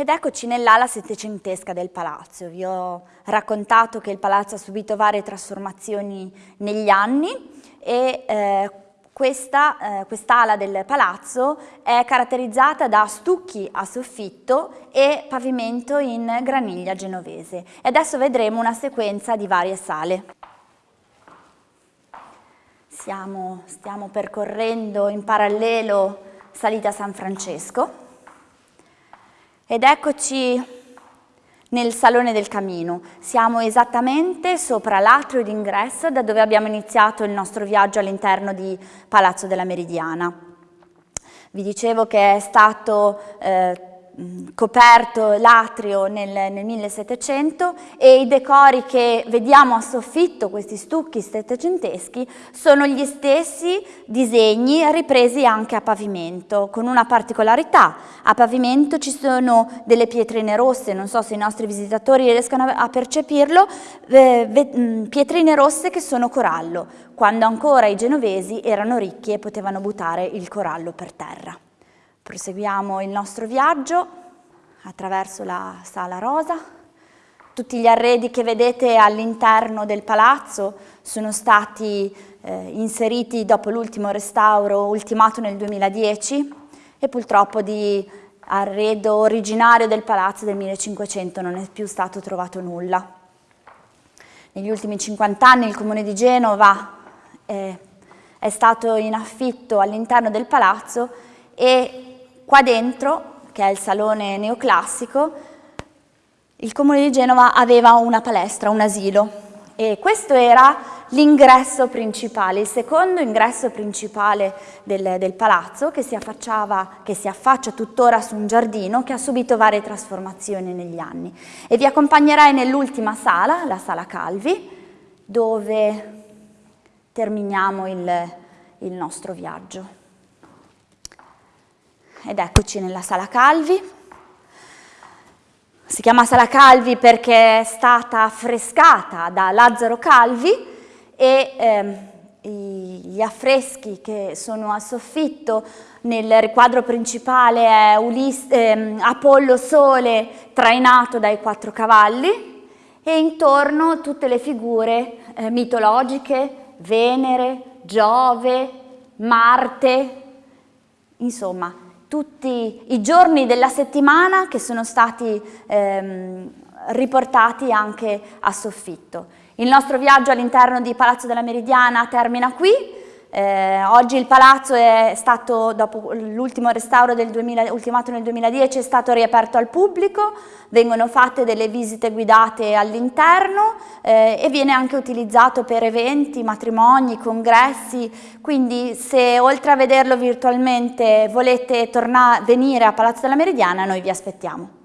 Ed eccoci nell'ala settecentesca del palazzo. Vi ho raccontato che il palazzo ha subito varie trasformazioni negli anni e eh, questa, eh, quest'ala del palazzo è caratterizzata da stucchi a soffitto e pavimento in graniglia genovese. E adesso vedremo una sequenza di varie sale. Siamo, stiamo percorrendo in parallelo Salita San Francesco ed eccoci nel Salone del Camino. Siamo esattamente sopra l'atrio d'ingresso da dove abbiamo iniziato il nostro viaggio all'interno di Palazzo della Meridiana. Vi dicevo che è stato eh, coperto l'atrio nel, nel, 1700 e i decori che vediamo a soffitto, questi stucchi settecenteschi, sono gli stessi disegni ripresi anche a pavimento, con una particolarità. A pavimento ci sono delle pietrine rosse, non so se i nostri visitatori riescano a percepirlo, eh, pietrine rosse che sono corallo, quando ancora i genovesi erano ricchi e potevano buttare il corallo per terra. Proseguiamo il nostro viaggio attraverso la Sala Rosa. Tutti gli arredi che vedete all'interno del palazzo sono stati eh, inseriti dopo l'ultimo restauro ultimato nel 2010 e purtroppo di arredo originario del palazzo del 1500 non è più stato trovato nulla. Negli ultimi 50 anni il comune di Genova eh, è stato in affitto all'interno del palazzo e Qua dentro, che è il salone neoclassico, il comune di Genova aveva una palestra, un asilo e questo era l'ingresso principale, il secondo ingresso principale del, del palazzo che si, che si affaccia tuttora su un giardino che ha subito varie trasformazioni negli anni. E vi accompagnerai nell'ultima sala, la sala Calvi, dove terminiamo il, il nostro viaggio. Ed eccoci nella Sala Calvi. Si chiama Sala Calvi perché è stata affrescata da Lazzaro Calvi e ehm, gli affreschi che sono a soffitto nel riquadro principale è Ulis ehm, Apollo Sole trainato dai quattro cavalli e intorno tutte le figure eh, mitologiche, Venere, Giove, Marte, insomma tutti i giorni della settimana che sono stati ehm, riportati anche a soffitto. Il nostro viaggio all'interno di Palazzo della Meridiana termina qui, eh, oggi il palazzo è stato, dopo l'ultimo restauro del 2000, ultimato nel 2010, è stato riaperto al pubblico, vengono fatte delle visite guidate all'interno eh, e viene anche utilizzato per eventi, matrimoni, congressi, quindi se oltre a vederlo virtualmente volete venire a Palazzo della Meridiana noi vi aspettiamo.